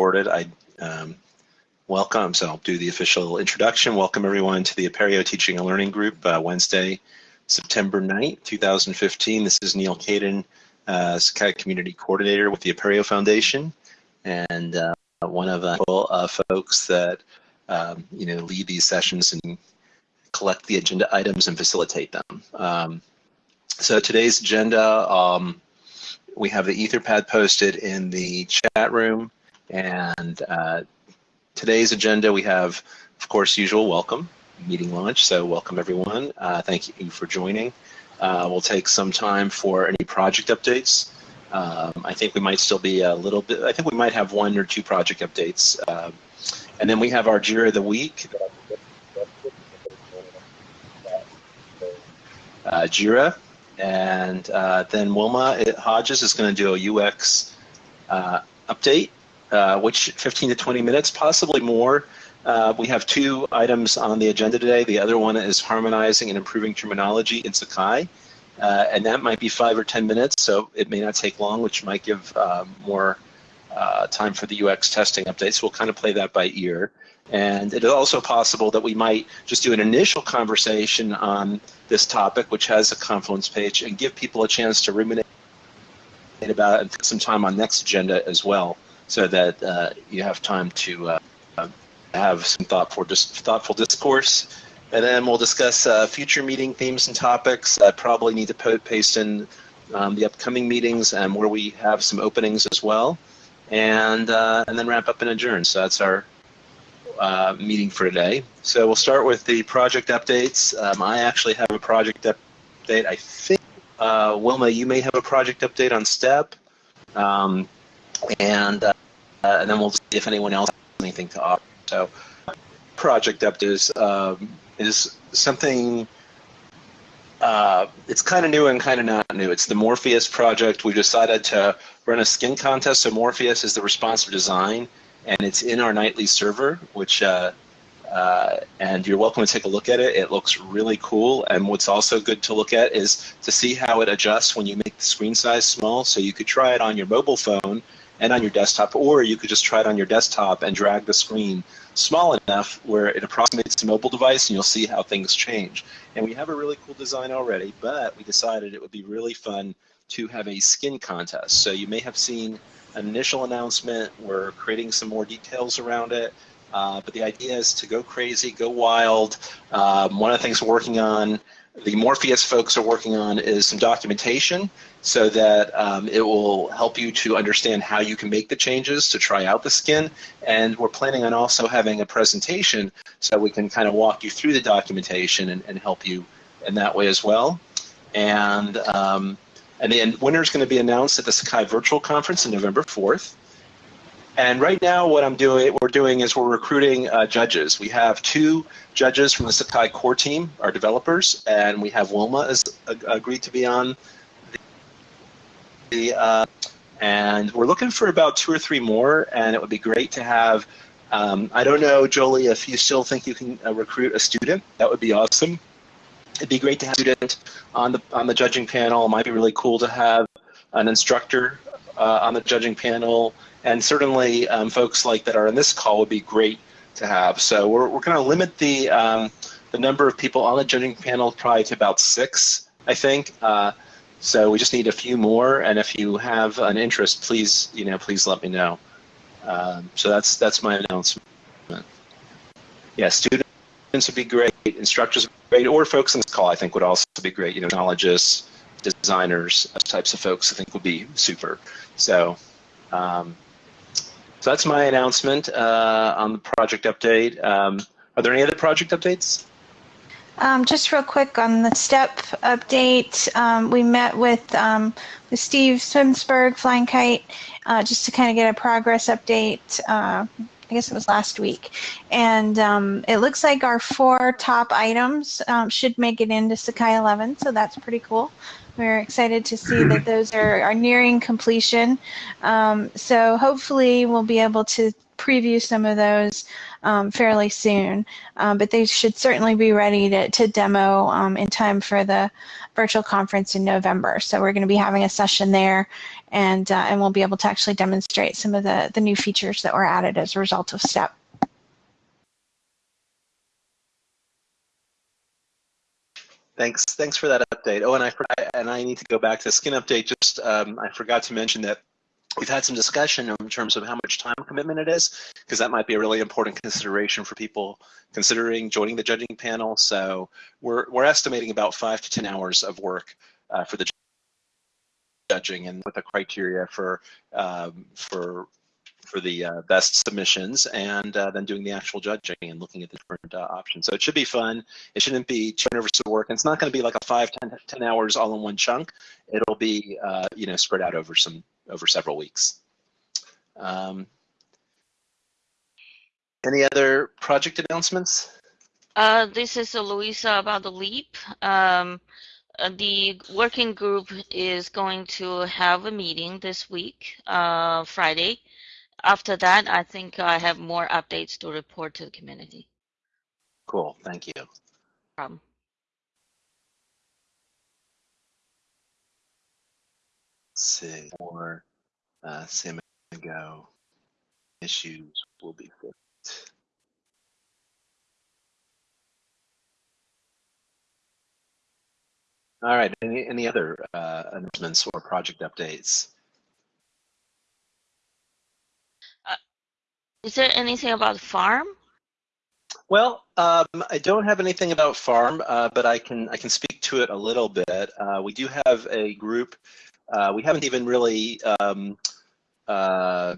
recorded. I um, welcome, so I'll do the official introduction. Welcome everyone to the Apereo Teaching and Learning Group, uh, Wednesday, September 9th, 2015. This is Neal Caidin, uh, Sakai Community Coordinator with the Apereo Foundation, and uh, one of the uh, folks that um, you know lead these sessions and collect the agenda items and facilitate them. Um, so today's agenda, um, we have the Etherpad posted in the chat room, and uh, today's agenda we have, of course, usual welcome meeting launch. So welcome everyone. Uh, thank you for joining. Uh, we'll take some time for any project updates. Um, I think we might still be a little bit, I think we might have one or two project updates. Uh, and then we have our JIRA of the week. Uh, JIRA, and uh, then Wilma Hodges is going to do a UX uh, update, uh, which 15 to 20 minutes, possibly more. Uh, we have two items on the agenda today. The other one is harmonizing and improving terminology in Sakai. Uh, and that might be five or 10 minutes, so it may not take long, which might give um, more uh, time for the UX testing updates. We'll kind of play that by ear. And it is also possible that we might just do an initial conversation on this topic, which has a Confluence page, and give people a chance to ruminate about it and some time on next agenda as well, so that uh, you have time to uh, have some thoughtful, thoughtful discourse. And then we'll discuss uh, future meeting themes and topics. I probably need to paste in um, the upcoming meetings and where we have some openings as well. And, uh, and then wrap up and adjourn. So that's our uh, meeting for today. So we'll start with the project updates. Um, I actually have a project update. I think, uh, Wilma, you may have a project update on STEP. Um, and, uh, and then we'll see if anyone else has anything to offer. So project update is, um, is something uh, it's kind of new and kind of not new. It's the Morpheus project. We decided to run a skin contest. So Morpheus is the responsive design and it's in our nightly server, which uh, uh, and you're welcome to take a look at it. It looks really cool. And what's also good to look at is to see how it adjusts when you make the screen size small. So you could try it on your mobile phone and on your desktop, or you could just try it on your desktop and drag the screen small enough where it approximates a mobile device and you'll see how things change. And we have a really cool design already, but we decided it would be really fun to have a skin contest. So you may have seen an initial announcement. We're creating some more details around it. Uh, but the idea is to go crazy, go wild. Um, one of the things we're working on, the Morpheus folks are working on, is some documentation so that um, it will help you to understand how you can make the changes to try out the skin. And we're planning on also having a presentation so we can kind of walk you through the documentation and, and help you in that way as well. And um, and the winner is going to be announced at the Sakai Virtual Conference on November 4th. And right now, what I'm doing, we're doing is we're recruiting uh, judges. We have two judges from the Sakai core team, our developers, and we have Wilma has agreed to be on. Uh, and we're looking for about two or three more, and it would be great to have. Um, I don't know, Jolie, if you still think you can uh, recruit a student, that would be awesome it'd be great to have a student on the on the judging panel. It might be really cool to have an instructor uh, on the judging panel, and certainly um, folks like that are in this call would be great to have. So we're we're going to limit the um, the number of people on the judging panel probably to about six, I think. Uh, so we just need a few more, and if you have an interest, please you know please let me know. Um, so that's that's my announcement. Yeah, students would be great, instructors great, or folks on this call I think would also be great. You know, technologists, designers, types of folks I think would be super. So, um, so that's my announcement uh, on the project update. Um, are there any other project updates? Um, just real quick on the STEP update, um, we met with, um, with Steve Swinsburg, Flying Kite, uh, just to kind of get a progress update. Uh, I guess it was last week. And um, it looks like our four top items um, should make it into Sakai 11, so that's pretty cool. We're excited to see that those are, are nearing completion. Um, so hopefully we'll be able to preview some of those um, fairly soon. Um, but they should certainly be ready to, to demo um, in time for the virtual conference in November. So we're going to be having a session there, and uh, and we'll be able to actually demonstrate some of the the new features that were added as a result of STEP. Thanks. Thanks for that update. Oh, and I and I need to go back to skin update. Just um, I forgot to mention that we've had some discussion in terms of how much time commitment it is, because that might be a really important consideration for people considering joining the judging panel. So we're we're estimating about five to ten hours of work uh, for the judging, and with the criteria for um, for for the uh, best submissions and uh, then doing the actual judging and looking at the different uh, options. So it should be fun. It shouldn't be two hours of work. And it's not going to be like a five, ten, 10 hours all in one chunk. It'll be, uh, you know, spread out over some, over several weeks. Um, any other project announcements? Uh, this is Louisa about the LEAP. Um, uh, the working group is going to have a meeting this week, uh, Friday, after that, I think I have more updates to report to the community. Cool, thank you. Problem. Let's see, more uh, issues will be fixed. All right, any, any other uh, announcements or project updates? Is there anything about farm? Well, um, I don't have anything about farm, uh, but I can I can speak to it a little bit. Uh, we do have a group. Uh, we haven't even really um, uh,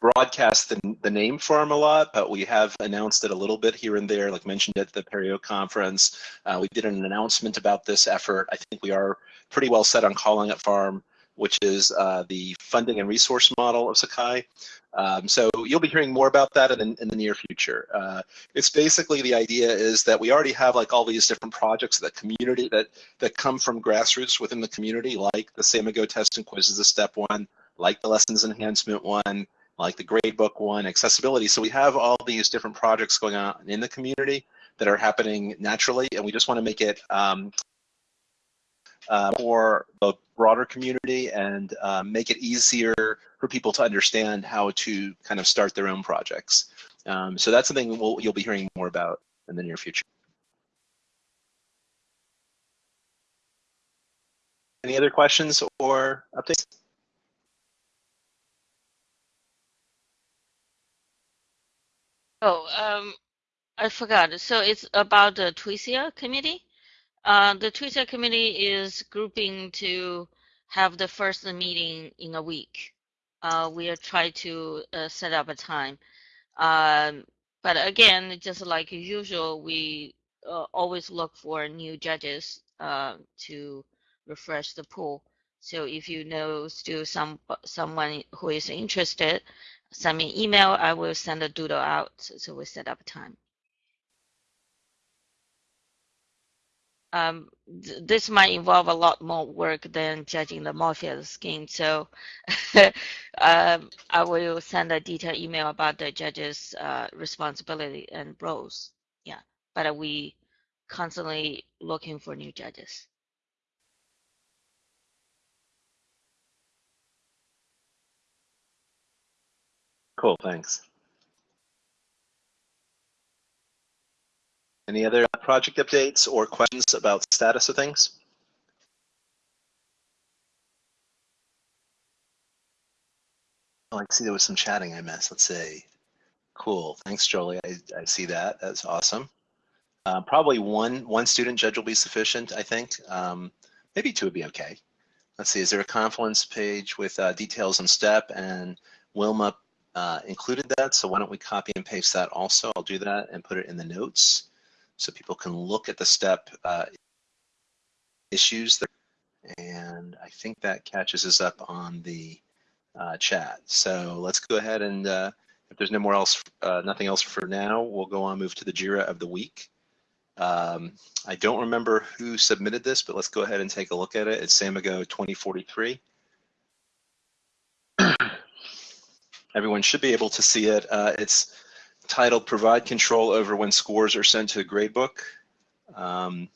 broadcast the, the name farm a lot, but we have announced it a little bit here and there, like mentioned at the Apereo conference. Uh, we did an announcement about this effort. I think we are pretty well set on calling it farm which is uh, the funding and resource model of Sakai. Um, so you'll be hearing more about that in, in the near future. Uh, it's basically the idea is that we already have like all these different projects that community that that come from grassroots within the community, like the Samigo test and quizzes, the step one, like the lessons enhancement one, like the gradebook one, accessibility. So we have all these different projects going on in the community that are happening naturally, and we just want to make it um, uh, for the broader community and uh, make it easier for people to understand how to kind of start their own projects. Um, so that's something we'll, you'll be hearing more about in the near future. Any other questions or updates? Oh, um, I forgot. So it's about the TWSIA committee? Uh, the TWSIA committee is grouping to have the first meeting in a week. Uh, we are trying to uh, set up a time. Um, but again, just like usual, we uh, always look for new judges uh, to refresh the pool. So if you know still some someone who is interested, send me an email. I will send a doodle out so we set up a time. Um, th this might involve a lot more work than judging the Morpheus skin. So um, I will send a detailed email about the judge's uh, responsibility and roles. Yeah, but we constantly looking for new judges. Cool, thanks. Any other project updates or questions about status of things? Oh, I see there was some chatting I missed. Let's see. Cool. Thanks, Jolie. I, I see that. That's awesome. Uh, probably one one student judge will be sufficient, I think. Um, maybe two would be okay. Let's see. Is there a Confluence page with uh, details on STEP? And Wilma uh, included that, so why don't we copy and paste that also? I'll do that and put it in the notes so people can look at the step uh, issues. And I think that catches us up on the uh, chat. So let's go ahead and uh, if there's no more else, uh, nothing else for now, we'll go on move to the JIRA of the week. Um, I don't remember who submitted this, but let's go ahead and take a look at it. It's Samigo 2043. everyone should be able to see it. Uh, it's titled Provide Control Over When Scores Are Sent to the Gradebook. Um,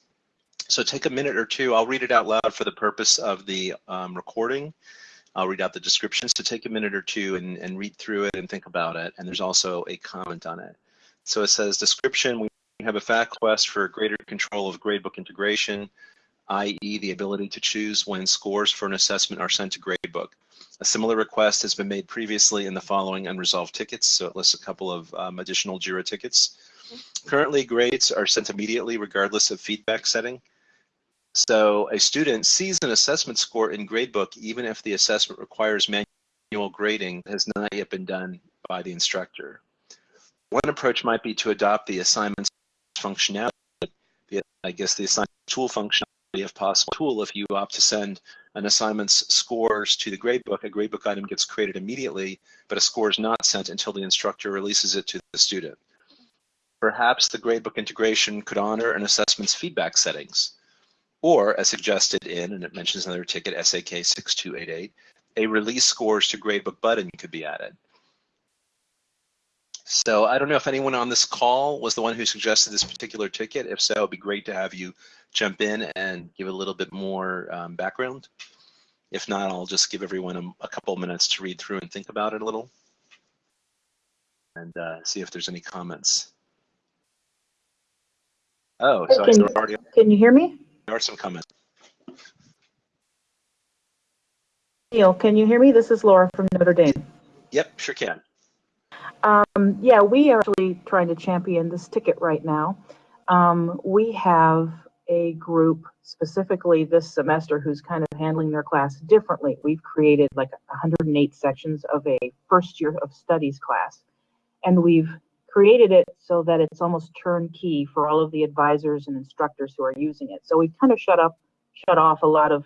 so take a minute or two. I'll read it out loud for the purpose of the um, recording. I'll read out the descriptions to take a minute or two and, and read through it and think about it. And there's also a comment on it. So it says description, we have a FAQ quest for greater control of gradebook integration, i.e. the ability to choose when scores for an assessment are sent to gradebook. A similar request has been made previously in the following unresolved tickets, so it lists a couple of um, additional JIRA tickets. Currently, grades are sent immediately regardless of feedback setting. So a student sees an assessment score in gradebook even if the assessment requires manual grading that has not yet been done by the instructor. One approach might be to adopt the assignments functionality, the, I guess the assignment tool functionality if possible tool if you opt to send an assignment's scores to the gradebook, a gradebook item gets created immediately, but a score is not sent until the instructor releases it to the student. Perhaps the gradebook integration could honor an assessment's feedback settings. Or, as suggested in, and it mentions another ticket, SAK 6288, a release scores to gradebook button could be added. So I don't know if anyone on this call was the one who suggested this particular ticket. If so, it'd be great to have you jump in and give a little bit more um, background. If not, I'll just give everyone a, a, couple minutes to read through and think about it a little and uh, see if there's any comments. Oh, so can, already. Can you hear me? There are some comments. Neal, can you hear me? This is Laura from Notre Dame. Yep, sure can. Um, yeah, we are actually trying to champion this ticket right now. Um, we have a group specifically this semester who's kind of handling their class differently. We've created like 108 sections of a first year of studies class, and we've created it so that it's almost turnkey for all of the advisors and instructors who are using it. So we've kind of shut up, shut off a lot of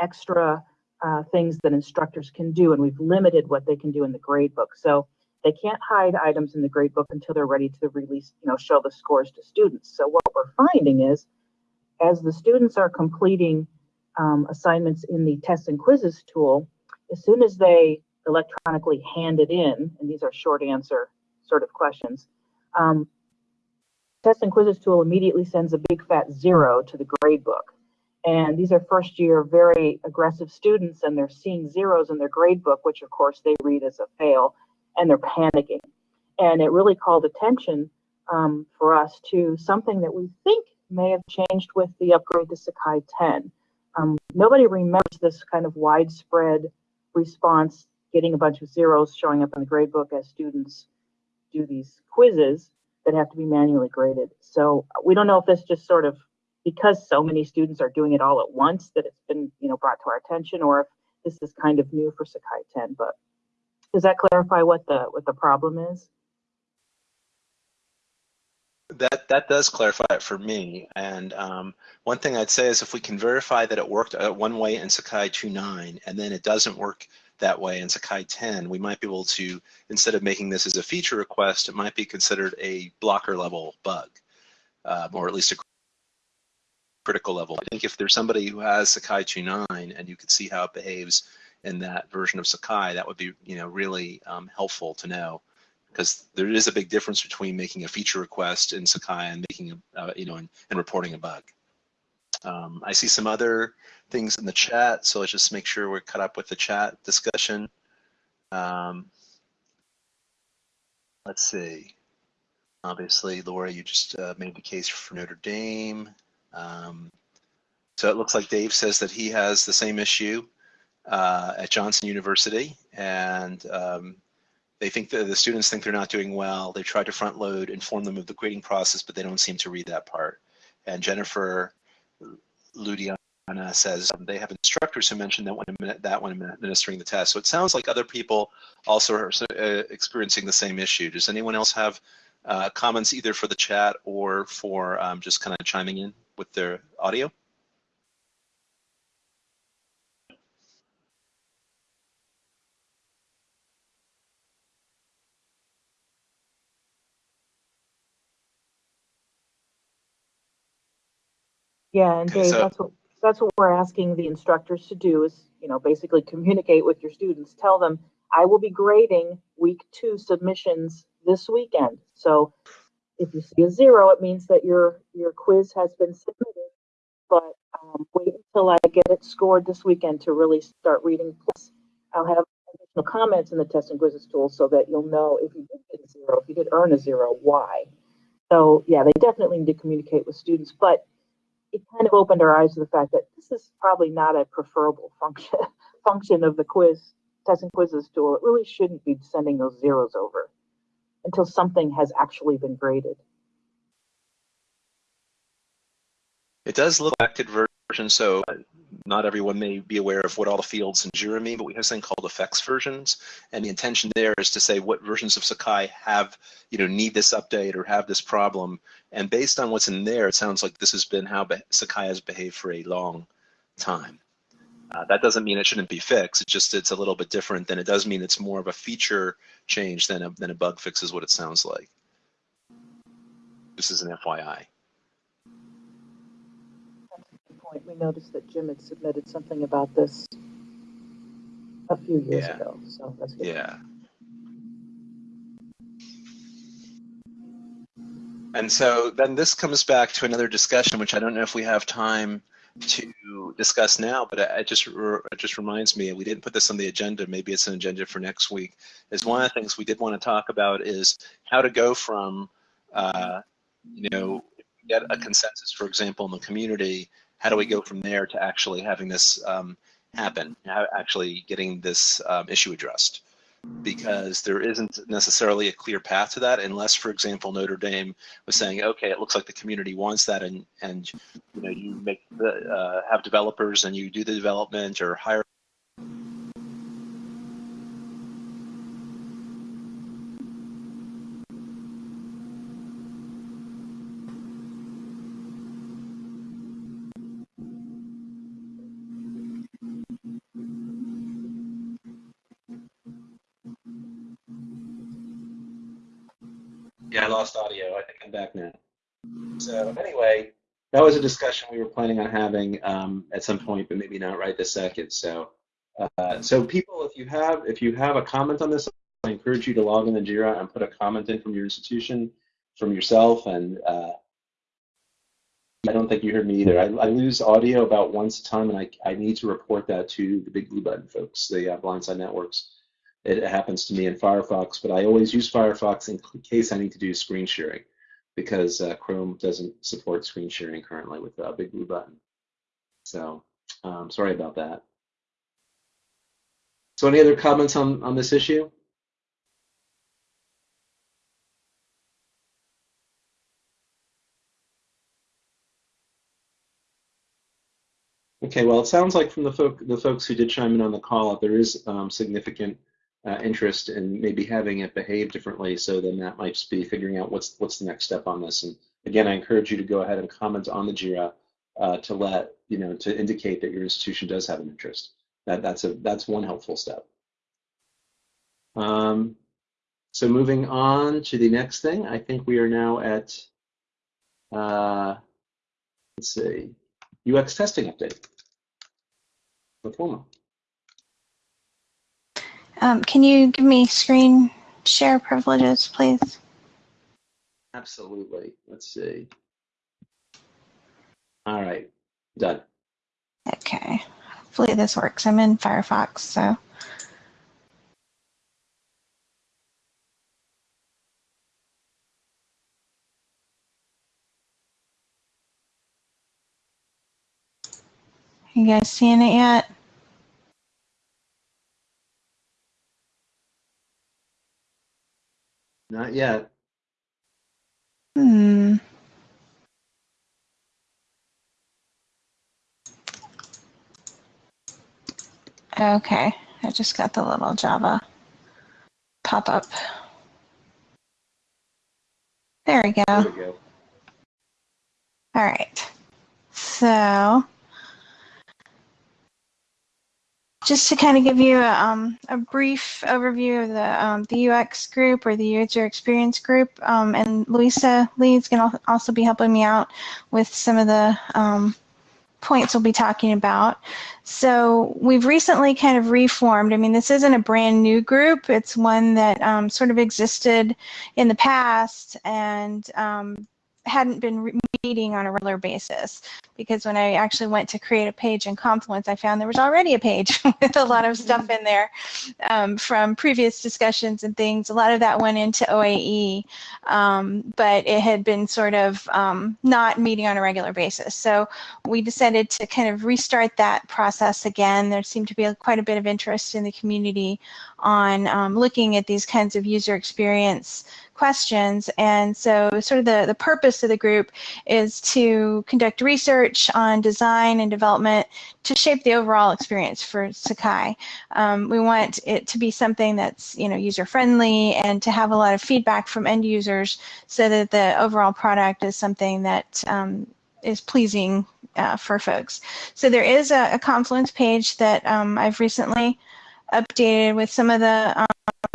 extra uh, things that instructors can do, and we've limited what they can do in the gradebook. So they can't hide items in the gradebook until they're ready to release, you know, show the scores to students. So what we're finding is, as the students are completing um, assignments in the tests and quizzes tool, as soon as they electronically hand it in, and these are short answer sort of questions, um, test and quizzes tool immediately sends a big fat zero to the gradebook. And these are first year, very aggressive students, and they're seeing zeros in their gradebook, which of course they read as a fail and they're panicking. And it really called attention um, for us to something that we think may have changed with the upgrade to Sakai 10. Um, nobody remembers this kind of widespread response, getting a bunch of zeros showing up in the gradebook as students do these quizzes that have to be manually graded. So we don't know if this just sort of because so many students are doing it all at once that it's been you know brought to our attention or if this is kind of new for Sakai 10, but does that clarify what the what the problem is? That that does clarify it for me. And um, one thing I'd say is if we can verify that it worked uh, one way in Sakai 2.9 and then it doesn't work that way in Sakai 10, we might be able to, instead of making this as a feature request, it might be considered a blocker level bug, uh, or at least a critical level. I think if there's somebody who has Sakai 2.9 and you could see how it behaves in that version of Sakai, that would be you know really um, helpful to know because there is a big difference between making a feature request in Sakai and making a uh, you know and, and, reporting a bug. Um, I see some other things in the chat, so let's just make sure we're cut up with the chat discussion. Um, let's see. Obviously, Laura, you just uh, made the case for Notre Dame. Um, so it looks like Dave says that he has the same issue uh, at Johnson University, and um, they think that the students think they're not doing well. They try to front load, inform them of the grading process, but they don't seem to read that part. And Jennifer Ludiana says um, they have instructors who mention that when that when administering the test. So it sounds like other people also are uh, experiencing the same issue. Does anyone else have uh, comments either for the chat or for um, just kind of chiming in with their audio? Yeah, and Dave, so, that's what that's what we're asking the instructors to do is, you know, basically communicate with your students. Tell them I will be grading week two submissions this weekend. So if you see a zero, it means that your your quiz has been submitted. But um, wait until I get it scored this weekend to really start reading. Plus, I'll have additional comments in the test and quizzes tool so that you'll know if you did get a zero, if you did earn a zero, why. So yeah, they definitely need to communicate with students, but it kind of opened our eyes to the fact that this is probably not a preferable function function of the quiz test and quizzes tool. It really shouldn't be sending those zeros over until something has actually been graded. It does look like version, so not everyone may be aware of what all the fields in Jira mean, but we have something called affects versions, and the intention there is to say what versions of Sakai have, you know, need this update or have this problem, and based on what's in there, it sounds like this has been how Sakai has behaved for a long time. Uh, that doesn't mean it shouldn't be fixed. It just it's a little bit different than it does mean it's more of a feature change than a than a bug fix is what it sounds like. This is an FYI. Point, we noticed that Jim had submitted something about this a few years Yeah. ago, so that's good. Yeah. And so then this comes back to another discussion, which I don't know if we have time to discuss now, but it it just re- it just reminds me, and we didn't put this on the agenda. Maybe it's an agenda for next week. Is one of the things we did want to talk about is how to go from, uh, you know, get a consensus, for example, in the community. How do we go from there to actually having this um, happen? Actually getting this um, issue addressed? because there isn't necessarily a clear path to that unless, for example, Notre Dame was saying, okay, it looks like the community wants that, and and you know you make the uh, have developers and you do the development or hire. Yeah, I lost audio. I think I'm back now. So anyway, that was a discussion we were planning on having um, at some point, but maybe not right this second. So, uh, so people, if you have if you have a comment on this, I encourage you to log in the Jira and put a comment in from your institution, from yourself. And uh, I don't think you heard me either. I, I lose audio about once a time, and I, I need to report that to the Big Blue Button folks, the uh, Blindside Networks. It happens to me in Firefox, but I always use Firefox in case I need to do screen sharing because uh, Chrome doesn't support screen sharing currently with a Big Blue Button. So um, sorry about that. So any other comments on, on this issue? Okay, well, it sounds like from the, folk, the folks who did chime in on the call, there is um, significant uh, interest in maybe having it behave differently. So then that might be figuring out what's what's the next step on this. And again, I encourage you to go ahead and comment on the JIRA uh, to let you know to indicate that your institution does have an interest. That that's a that's one helpful step. Um, so moving on to the next thing, I think we are now at uh, let's see, UX testing update. Um, can you give me screen share privileges, please? Absolutely. Let's see. All right, done. Okay. Hopefully this works. I'm in Firefox, so. You guys seeing it yet? Not yet. Hmm. Okay, I just got the little Java pop up. There we go. There we go. All right. So, just to kind of give you a, um, a brief overview of the, um, the UX group or the user experience group, um, and Louisa Lee is going to also be helping me out with some of the um, points we'll be talking about. So we've recently kind of reformed. I mean, this isn't a brand new group. It's one that um, sort of existed in the past and um, hadn't been meeting on a regular basis because when I actually went to create a page in Confluence, I found there was already a page with a lot of stuff in there um, from previous discussions and things. A lot of that went into OAE, um, but it had been sort of um, not meeting on a regular basis. So we decided to kind of restart that process again. There seemed to be quite a bit of interest in the community on um, looking at these kinds of user experience questions. And so sort of the, the purpose of the group is to conduct research on design and development to shape the overall experience for Sakai. Um, we want it to be something that's you know user friendly and to have a lot of feedback from end users so that the overall product is something that um, is pleasing uh, for folks. So there is a, a Confluence page that um, I've recently updated with some of the um,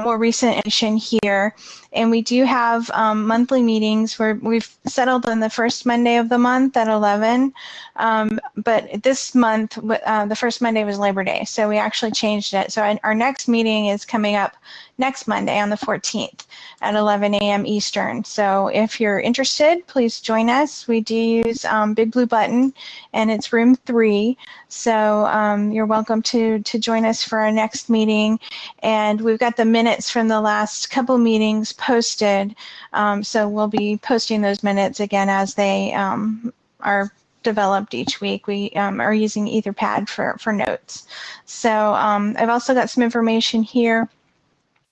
more recent edition here. And we do have um, monthly meetings where we've settled on the first Monday of the month at 11. Um, but this month, uh, the first Monday was Labor Day, so we actually changed it. So our next meeting is coming up next Monday on the 14th at 11 a.m. Eastern. So if you're interested, please join us. We do use um, Big Blue Button, and it's room three. So um, you're welcome to, to join us for our next meeting. And we've got the minutes from the last couple meetings posted. Um, so we'll be posting those minutes again as they um, are developed each week. We um, are using Etherpad for, for notes. So um, I've also got some information here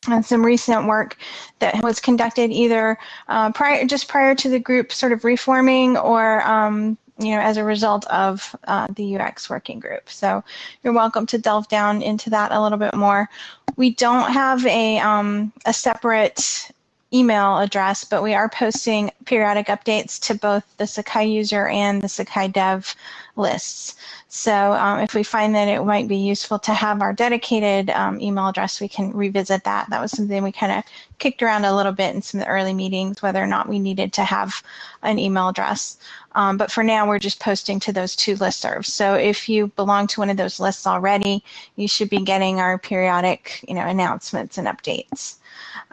on some recent work that was conducted either uh, prior, just prior to the group sort of reforming or um, you know, as a result of uh, the UX working group. So you're welcome to delve down into that a little bit more. We don't have a, um, a separate email address, but we are posting periodic updates to both the Sakai user and the Sakai dev lists. So um, if we find that it might be useful to have our dedicated um, email address, we can revisit that. That was something we kind of kicked around a little bit in some of the early meetings, whether or not we needed to have an email address. Um, but for now, we're just posting to those two listservs. So if you belong to one of those lists already, you should be getting our periodic, you know, announcements and updates.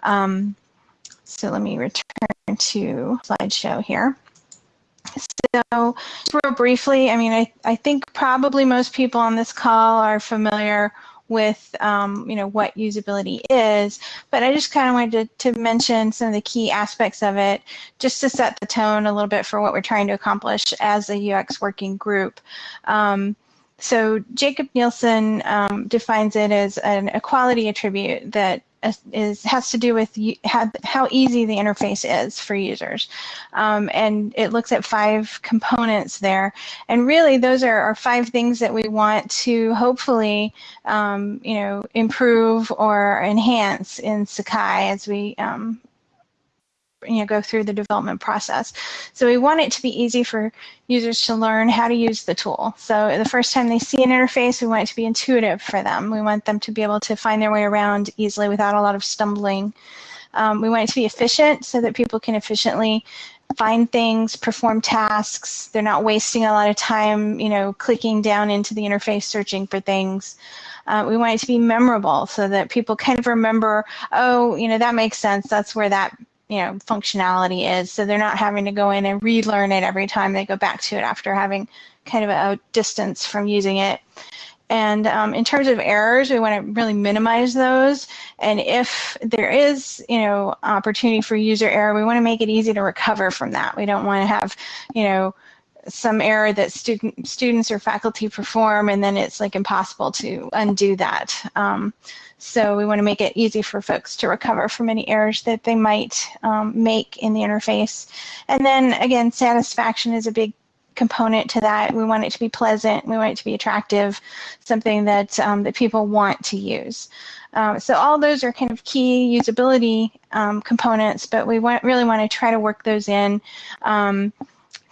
Um, so let me return to slideshow here. So real briefly, I mean, I, I think probably most people on this call are familiar with um, you know what usability is, but I just kind of wanted to, to mention some of the key aspects of it just to set the tone a little bit for what we're trying to accomplish as a UX working group. Um, so Jakob Nielsen um, defines it as an equality attribute that is has to do with how, easy the interface is for users. Um, and it looks at five components there. And really those are, are five things that we want to hopefully um, you know, improve or enhance in Sakai as we um, you know, go through the development process. So we want it to be easy for users to learn how to use the tool. So the first time they see an interface, we want it to be intuitive for them. We want them to be able to find their way around easily without a lot of stumbling. Um, we want it to be efficient so that people can efficiently find things, perform tasks. They're not wasting a lot of time, you know, clicking down into the interface, searching for things. Uh, we want it to be memorable so that people kind of remember, oh, you know, that makes sense. That's where that you know functionality is so they're not having to go in and relearn it every time they go back to it after having kind of a, distance from using it and um, in terms of errors, we want to really minimize those. And if there is, you know, opportunity for user error, we want to make it easy to recover from that. We don't want to have, you know, some error that student students or faculty perform, and then it's like impossible to undo that. Um, so we want to make it easy for folks to recover from any errors that they might um, make in the interface. And then again, satisfaction is a big component to that. We want it to be pleasant. We want it to be attractive, something that um, that people want to use. Um, so all those are kind of key usability um, components, but we want, really want to try to work those in.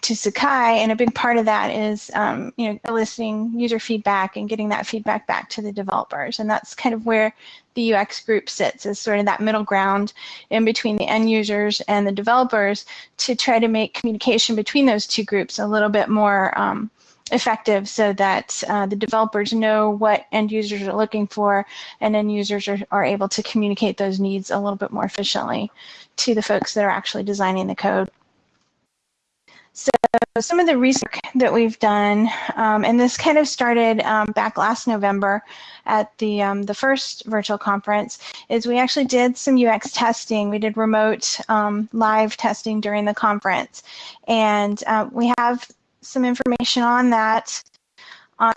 To Sakai, and a big part of that is um, you know eliciting user feedback and getting that feedback back to the developers, and that's kind of where the UX group sits, is sort of that middle ground in between the end users and the developers to try to make communication between those two groups a little bit more um, effective so that uh, the developers know what end users are looking for and end users are, are able to communicate those needs a little bit more efficiently to the folks that are actually designing the code. So some of the research that we've done, um, and this kind of started um, back last November at the um, the first virtual conference, is we actually did some UX testing. We did remote um, live testing during the conference, and uh, we have some information on that on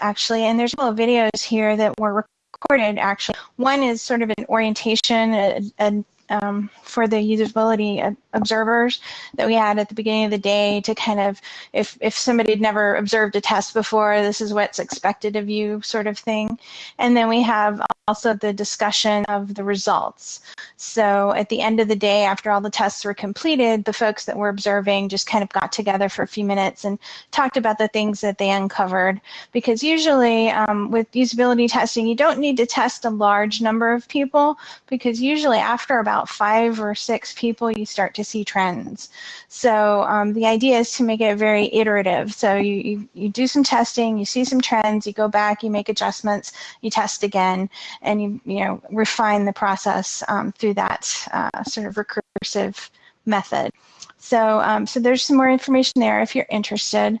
actually, and there's a couple of videos here that were recorded actually. One is sort of an orientation, a, a um, for the usability observers that we had at the beginning of the day to kind of, if, if somebody had never observed a test before, this is what's expected of you sort of thing. And then we have also the discussion of the results. So at the end of the day, after all the tests were completed, the folks that were observing just kind of got together for a few minutes and talked about the things that they uncovered. Because usually um, with usability testing, you don't need to test a large number of people because usually after about five or six people, you start to see trends. So um, the idea is to make it very iterative. So you, you, you do some testing, you see some trends, you go back, you make adjustments, you test again, and you, you know, refine the process um, through that uh, sort of recursive method. So, um, so there's some more information there if you're interested.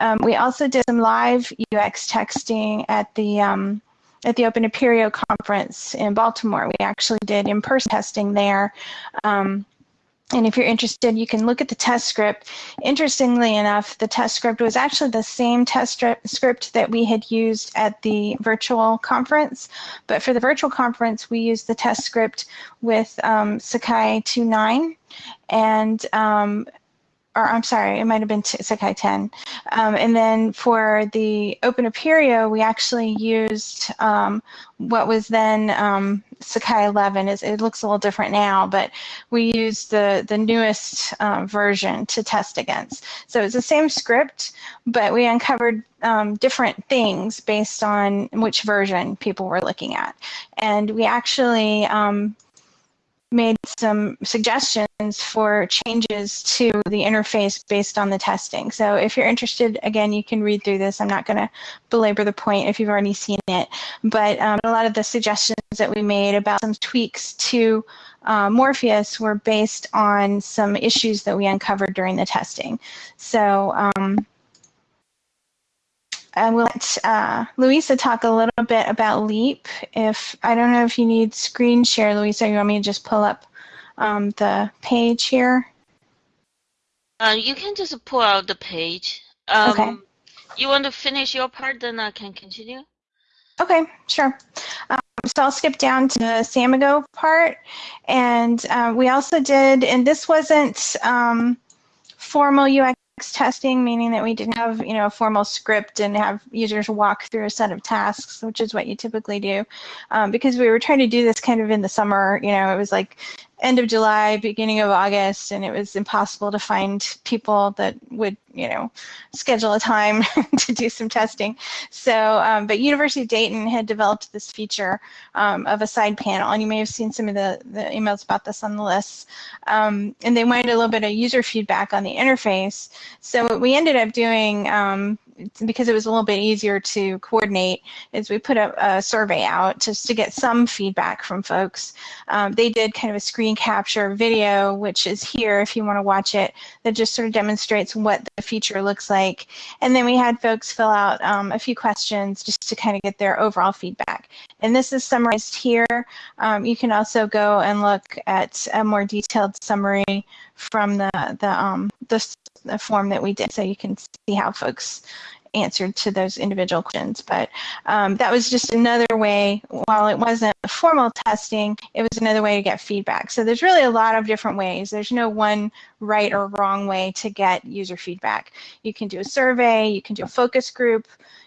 Um, we also did some live UX texting at the um, at the Open Apereo conference in Baltimore. We actually did in-person testing there. Um, and if you're interested, you can look at the test script. Interestingly enough, the test script was actually the same test script that we had used at the virtual conference. But for the virtual conference, we used the test script with um, Sakai 2.9. And um, or I'm sorry, it might have been Sakai 10. Um, and then for the Open Apereo, we actually used um, what was then um, Sakai 11. It's, it looks a little different now, but we used the, the newest uh, version to test against. So it's the same script, but we uncovered um, different things based on which version people were looking at. And we actually um, made some suggestions for changes to the interface based on the testing. So if you're interested, again, you can read through this. I'm not going to belabor the point if you've already seen it. But um, a lot of the suggestions that we made about some tweaks to uh, Morpheus were based on some issues that we uncovered during the testing. So um, I will let uh, Louisa talk a little bit about LEAP. If I don't know if you need screen share, Louisa, you want me to just pull up um, the page here? Uh, you can just pull out the page. Um, okay. You want to finish your part, then I can continue. Okay, sure. Um, so I'll skip down to the Samigo part. And uh, we also did, and this wasn't um, formal UX testing, meaning that we didn't have, you know, a formal script and have users walk through a set of tasks, which is what you typically do. Um, because we were trying to do this kind of in the summer, you know, it was like end of July, beginning of August, and it was impossible to find people that would, you know, schedule a time to do some testing. So, um, but University of Dayton had developed this feature um, of a side panel, and you may have seen some of the, the emails about this on the list. Um, and they wanted a little bit of user feedback on the interface. So what we ended up doing um, because it was a little bit easier to coordinate, is we put a, a survey out just to get some feedback from folks. Um, they did kind of a screen capture video, which is here if you want to watch it, that just sort of demonstrates what the feature looks like. And then we had folks fill out um, a few questions just to kind of get their overall feedback. And this is summarized here. Um, you can also go and look at a more detailed summary from the the um, the, the form that we did, so you can see how folks answered to those individual questions. But um, that was just another way, while it wasn't formal testing, it was another way to get feedback. So there's really a lot of different ways. There's no one right or wrong way to get user feedback. You can do a survey, you can do a focus group,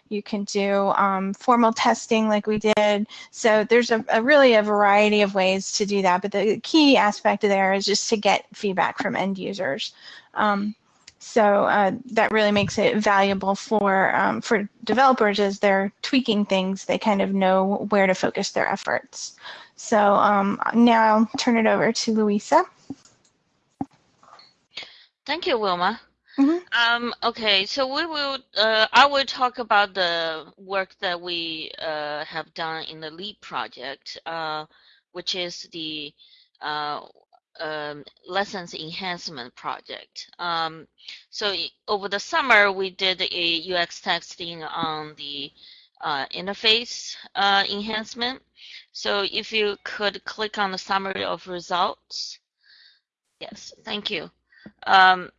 you can do um, formal testing like we did. So there's a, a, really a variety of ways to do that. But the key aspect there is just to get feedback from end users. Um, so uh, that really makes it valuable for um, for developers as they're tweaking things. They kind of know where to focus their efforts. So um, now I'll turn it over to Louisa. Thank you, Wilma. Mhm. Um, okay, so we will. Uh, I will talk about the work that we uh, have done in the LEAP project, uh, which is the uh, um, lessons enhancement project. Um, so over the summer, we did a UX testing on the uh, interface uh, enhancement. So if you could click on the summary of results. Yes, thank you. Um,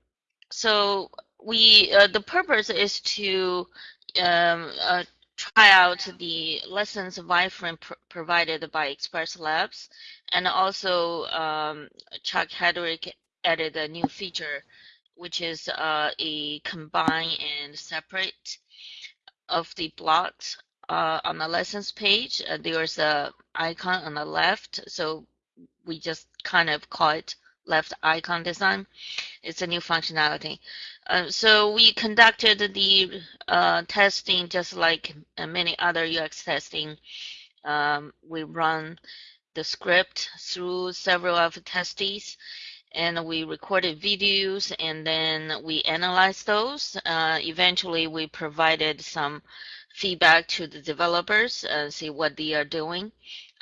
so we uh, the purpose is to um, uh, try out the lessons wireframe pr provided by Express Labs, and also um, Chuck Hedrick added a new feature, which is uh, a combine and separate of the blocks uh, on the lessons page. Uh, there's a icon on the left, so we just kind of call it left icon design. It's a new functionality. Uh, so we conducted the uh, testing just like uh, many other UX testing. Um, we run the script through several of the testes and we recorded videos and then we analyzed those. Uh, eventually, we provided some feedback to the developers, uh, see what they are doing,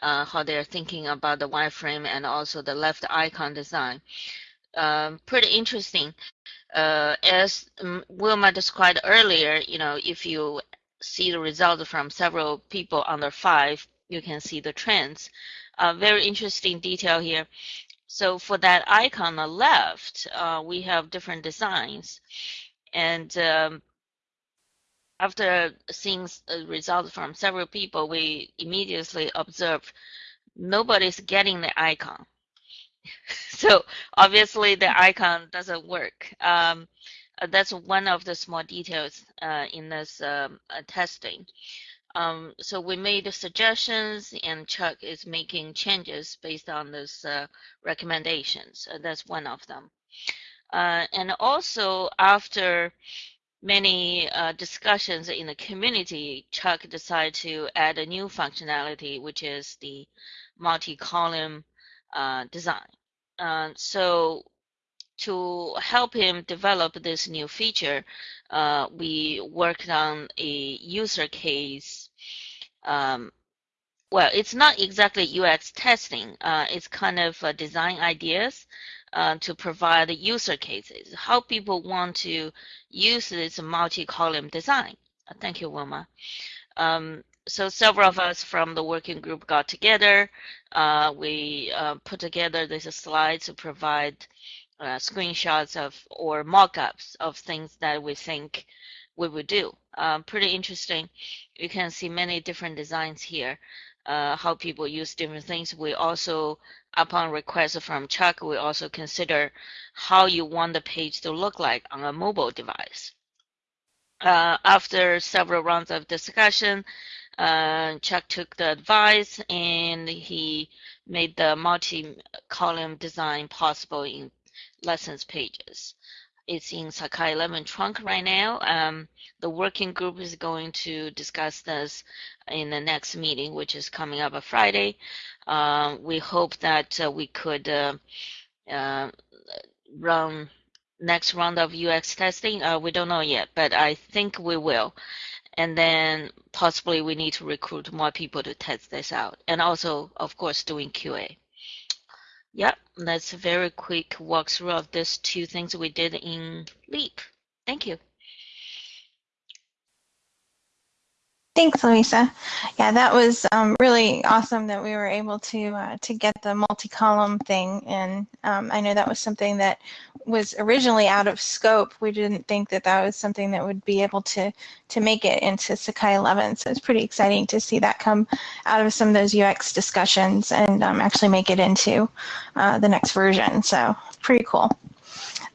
uh, how they're thinking about the wireframe and also the left icon design. Um, pretty interesting. Uh, as Wilma described earlier, you know, if you see the results from several people under five, you can see the trends. Uh, very interesting detail here. So for that icon on the left, uh, we have different designs. And um, after seeing uh, results from several people, we immediately observed nobody's getting the icon. so obviously the icon doesn't work. Um, uh, that's one of the small details uh, in this um, uh, testing. Um, so we made suggestions and Chuck is making changes based on those uh, recommendations. Uh, that's one of them. And also after many uh, discussions in the community, Chuck decided to add a new functionality, which is the multi-column uh, design. Uh, so to help him develop this new feature, uh, we worked on a user case. Um, well, it's not exactly UX testing. Uh, it's kind of uh, design ideas uh, to provide the user cases, how people want to use this multi-column design. Thank you, Wilma. Um, so several of us from the working group got together. Uh, we uh, put together these slides to provide uh, screenshots of or mock-ups of things that we think we would do. Um, pretty interesting. You can see many different designs here, uh, how people use different things. We also, upon request from Chuck, we also consider how you want the page to look like on a mobile device. Uh, after several rounds of discussion, uh, Chuck took the advice and he made the multi-column design possible in lessons pages. It's in Sakai 11 trunk right now. Um, the working group is going to discuss this in the next meeting, which is coming up on Friday. Uh, we hope that uh, we could uh, uh run next round of UX testing. Uh, we don't know yet, but I think we will. And then possibly we need to recruit more people to test this out. And also, of course, doing QA. Yep, that's a very quick walkthrough of these two things we did in Leap. Thank you. Thanks, Louisa. Yeah, that was um, really awesome that we were able to uh, to get the multi-column thing, and um, I know that was something that was originally out of scope. We didn't think that that was something that would be able to to make it into Sakai 11. So it's pretty exciting to see that come out of some of those UX discussions and um, actually make it into uh, the next version. So pretty cool.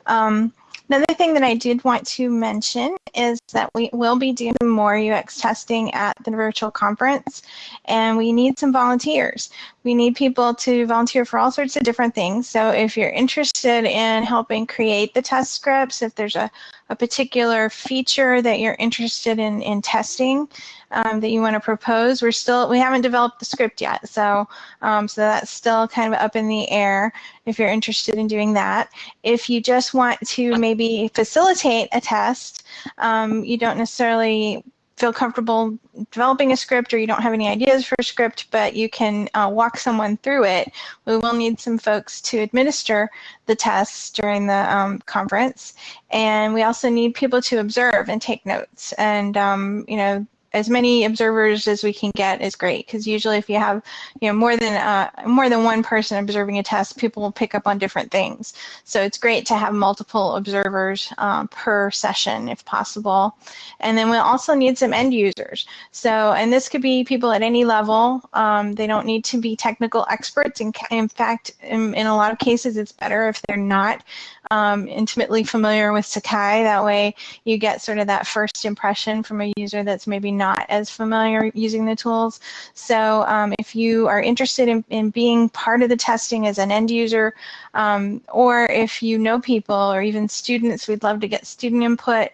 Um, Another thing that I did want to mention is that we will be doing more UX testing at the virtual conference, and we need some volunteers. We need people to volunteer for all sorts of different things. So if you're interested in helping create the test scripts, if there's a, a particular feature that you're interested in, in testing, um, that you want to propose. We're still we haven't developed the script yet, so um, so that's still kind of up in the air. If you're interested in doing that, if you just want to maybe facilitate a test, um, you don't necessarily feel comfortable developing a script or you don't have any ideas for a script, but you can uh, walk someone through it, we will need some folks to administer the tests during the um, conference. And we also need people to observe and take notes. And, um, you know, as many observers as we can get is great because usually if you have you know more than uh, more than one person observing a test people will pick up on different things. So it's great to have multiple observers um, per session if possible. And then we'll also need some end users. So and this could be people at any level. Um, they don't need to be technical experts. In, in fact in, in a lot of cases it's better if they're not um, intimately familiar with Sakai. That way you get sort of that first impression from a user that's maybe not as familiar using the tools. So um, if you are interested in, in being part of the testing as an end user, um, or if you know people or even students, we'd love to get student input.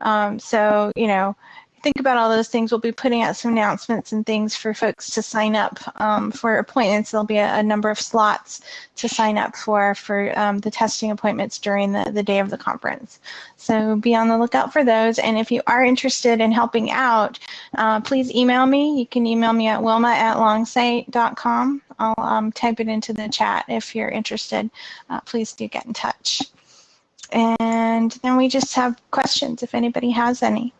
Um, so, you know, think about all those things. We'll be putting out some announcements and things for folks to sign up um, for appointments. There'll be a, a, number of slots to sign up for for um, the testing appointments during the, the day of the conference. So be on the lookout for those. And if you are interested in helping out, uh, please email me. You can email me at wilma at longsight.com. I'll um, type it into the chat if you're interested. Uh, please do get in touch. And then we just have questions if anybody has any.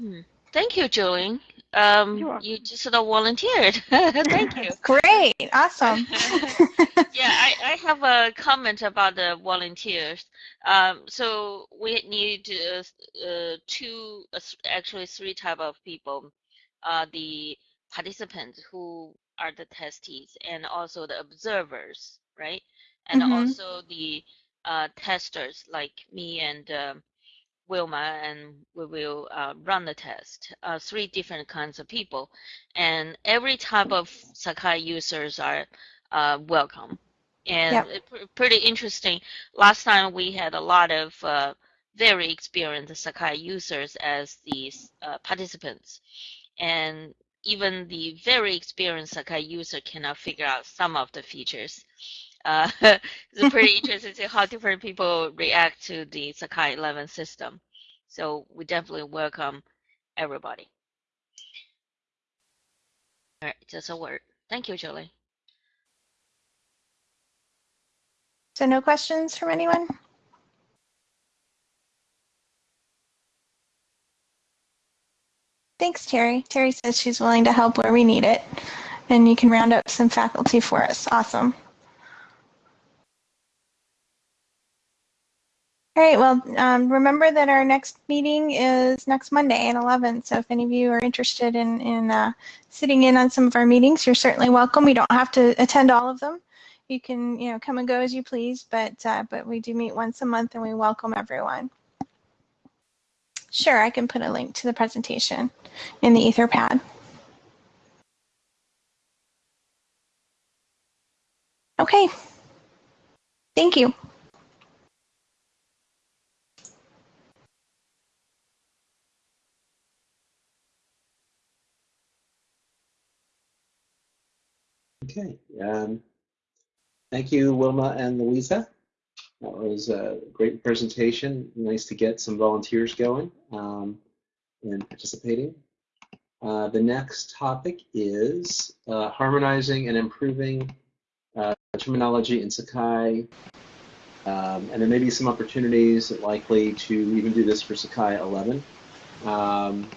Hmm. Thank you, Jolene. Um, you just sort of volunteered. Thank you. Great, awesome. yeah, I, I have a comment about the volunteers. Um, so we need uh, uh, two, uh, actually three type of people. Uh, the participants who are the testees and also the observers, right? And mm-hmm. also the uh, testers like me and um, Wilma and we will uh, run the test. Uh, three different kinds of people, and every type of Sakai users are uh, welcome. And yep. pretty interesting. Last time we had a lot of uh, very experienced Sakai users as the uh, participants, and even the very experienced Sakai user cannot figure out some of the features. Uh, it's pretty interesting to see how different people react to the Sakai 11 system. So we definitely welcome everybody. All right, just a word. Thank you, Julie. So no questions from anyone? Thanks, Terry. Terry says she's willing to help where we need it, and you can round up some faculty for us. Awesome. All right, well, um, remember that our next meeting is next Monday at 11. So if any of you are interested in, in uh, sitting in on some of our meetings, you're certainly welcome. We don't have to attend all of them. You can, you know, come and go as you please, but, uh, but we do meet once a month and we welcome everyone. Sure, I can put a link to the presentation in the Etherpad. Okay. Thank you. Okay. Um, thank you, Wilma and Louisa. That was a great presentation. Nice to get some volunteers going um, and participating. Uh, the next topic is uh, harmonizing and improving uh, terminology in Sakai. Um, and there may be some opportunities likely to even do this for Sakai 11. Um,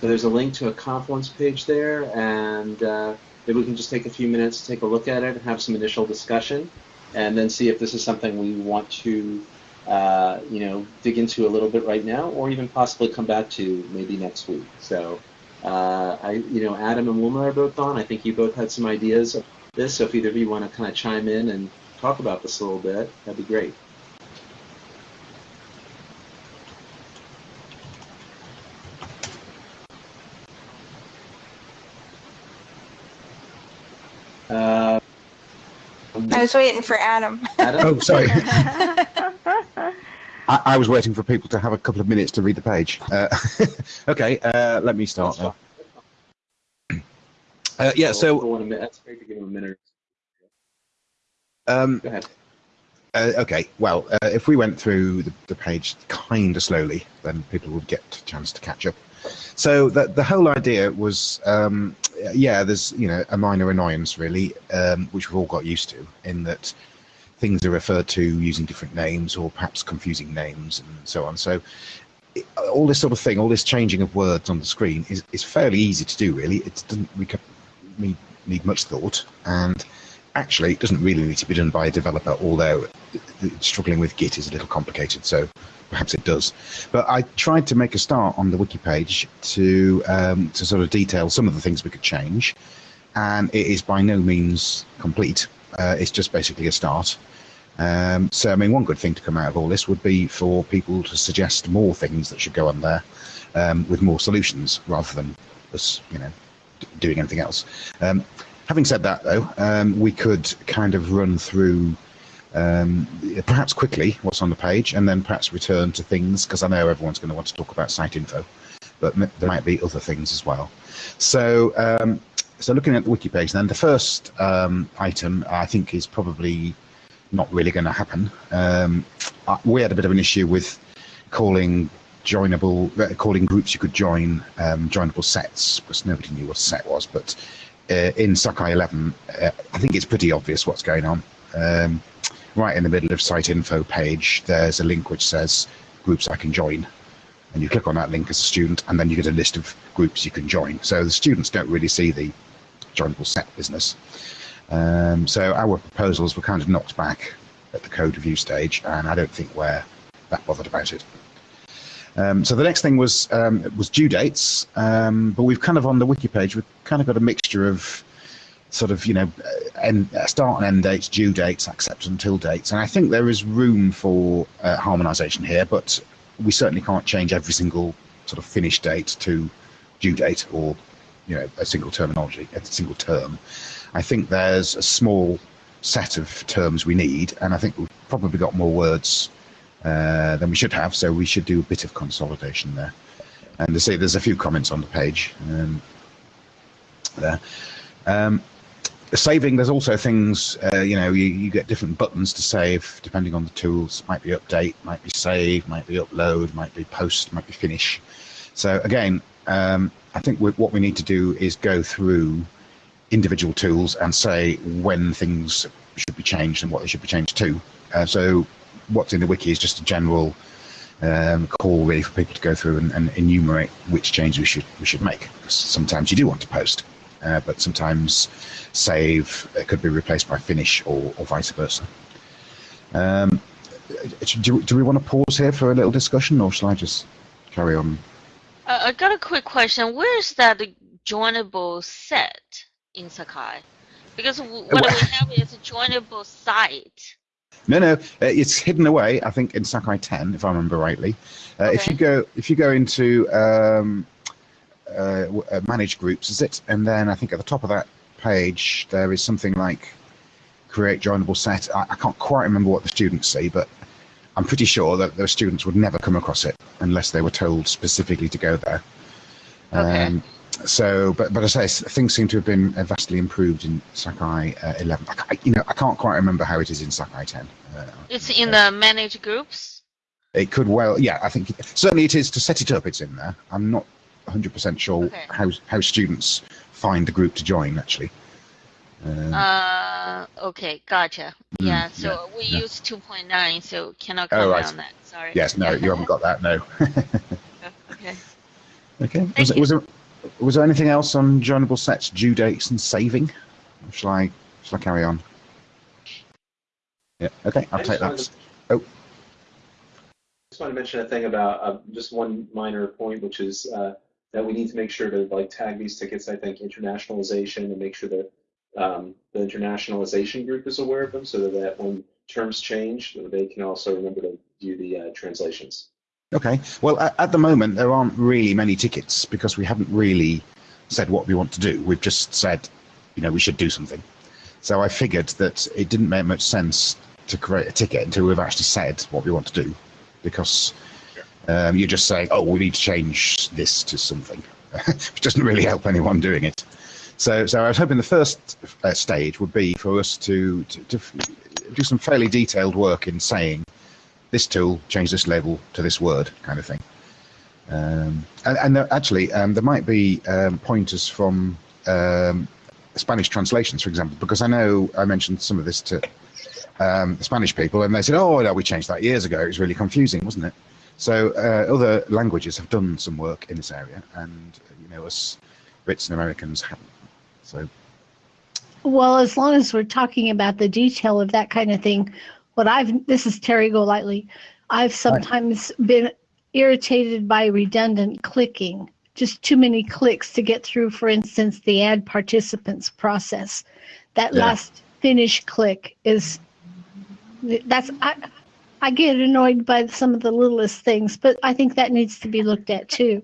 so there's a link to a Confluence page there, and uh, maybe we can just take a few minutes to take a look at it and have some initial discussion, and then see if this is something we want to, uh, you know, dig into a little bit right now, or even possibly come back to maybe next week. So, uh, I, you know, Adam and Wilma are both on. I think you both had some ideas of this. So if either of you want to kind of chime in and talk about this a little bit, that'd be great. Uh, I was waiting for Adam. Adam? oh, sorry. I, I, was waiting for people to have a couple of minutes to read the page. Uh, okay, uh, let me start. Uh, yeah, so Hold on. That's great to give him a minute. um, Go ahead. Uh, okay, well, uh, if we went through the, the page kind of slowly, then people would get a chance to catch up. So the the whole idea was, um, yeah, there's you know a minor annoyance really, um, which we've all got used to, in that things are referred to using different names or perhaps confusing names and so on. So it, all this sort of thing, all this changing of words on the screen is, is fairly easy to do really. It doesn't need, need much thought and actually it doesn't really need to be done by a developer, although struggling with Git is a little complicated, so perhaps it does. But I tried to make a start on the wiki page to um, to sort of detail some of the things we could change, and it is by no means complete. Uh, it's just basically a start. Um, so, I mean, one good thing to come out of all this would be for people to suggest more things that should go on there um, with more solutions rather than us, you know, doing anything else. Um, having said that, though, um, we could kind of run through um, perhaps quickly what's on the page and then perhaps return to things because I know everyone's going to want to talk about site info, but there might be other things as well. So, um, so looking at the wiki page, then the first um, item I think is probably not really going to happen. Um, uh, we had a bit of an issue with calling joinable, uh, calling groups you could join um, joinable sets because nobody knew what a set was. But uh, in Sakai 11, uh, I think it's pretty obvious what's going on. Um, right in the middle of site info page, there's a link which says groups I can join. And you click on that link as a student, and then you get a list of groups you can join. So the students don't really see the joinable set business. Um, so our proposals were kind of knocked back at the code review stage, and I don't think we're that bothered about it. Um, so the next thing was um, was due dates, um, but we've kind of on the wiki page we've kind of got a mixture of sort of you know end, start and end dates, due dates, accept until dates, and I think there is room for uh, harmonisation here, but we certainly can't change every single sort of finish date to due date or you know a single terminology, a single term. I think there's a small set of terms we need, and I think we've probably got more words uh, than we should have, so we should do a bit of consolidation there. And to see, there's a few comments on the page um, there. Um, saving, there's also things, uh, you know, you, you get different buttons to save depending on the tools. Might be update, might be save, might be upload, might be post, might be finish. So again, um, I think we, what we need to do is go through individual tools and say when things should be changed and what they should be changed to. Uh, so what's in the wiki is just a general um, call really for people to go through and, and enumerate which changes we should we should make. Because sometimes you do want to post, uh, but sometimes save it could be replaced by finish or, or vice versa. Um, do, do we want to pause here for a little discussion, or shall I just carry on? Uh, I got a quick question. Where is that joinable set in Sakai? Because what well- we have is a joinable site. No, no, uh, it's hidden away. I think in Sakai 10, if I remember rightly. Uh, If you go, if you go into um, uh, uh, manage groups, is it? And then I think at the top of that page there is something like create joinable set. I, I can't quite remember what the students see, but I'm pretty sure that those students would never come across it unless they were told specifically to go there. Okay. Um, so, but but as I say, things seem to have been uh, vastly improved in Sakai uh, 11. I, you know, I can't quite remember how it is in Sakai 10. Uh, It's in the manage groups. it could well, yeah, I think certainly it is to set it up. It's in there. I'm not 100% sure Okay. how how students find the group to join actually. Um, Uh, okay, gotcha. Mm, Yeah, so yeah, we yeah. use 2.9, so cannot Oh, comment right. on that. Sorry. yes, no, you haven't got that. No. Okay. okay. Thank Was, you. was there was there anything else on joinable sets, due dates, and saving? Or shall I shall I carry on? Yeah. Okay, I'll I take that. to- Oh. just want to mention a thing about uh, just one minor point, which is uh, that we need to make sure to like tag these tickets. I think internationalization and make sure that um, the internationalization group is aware of them, so that when terms change, they can also remember to do the uh, translations. Okay. Well, at, at the moment, there aren't really many tickets because we haven't really said what we want to do. We've just said, you know, we should do something. So I figured that it didn't make much sense to create a ticket until we've actually said what we want to do, because um, you're just saying, oh, we need to change this to something, which doesn't really help anyone doing it. So, so I was hoping the first uh, stage would be for us to, to, to do some fairly detailed work in saying this tool, change this label to this word, kind of thing. Um, and, and there, actually, um, there might be um, pointers from um, Spanish translations, for example, because I know I mentioned some of this to um, Spanish people, and they said, "Oh, no, we changed that years ago. It was really confusing, wasn't it?" So uh, other languages have done some work in this area, and you know, us Brits and Americans haven't. So, well, as long as we're talking about the detail of that kind of thing, what I've this is Terry Golightly. I've sometimes right. been irritated by redundant clicking, just too many clicks to get through, for instance, the add participants process. That yeah. last finish click is that's I, I get annoyed by some of the littlest things, but I think that needs to be looked at too.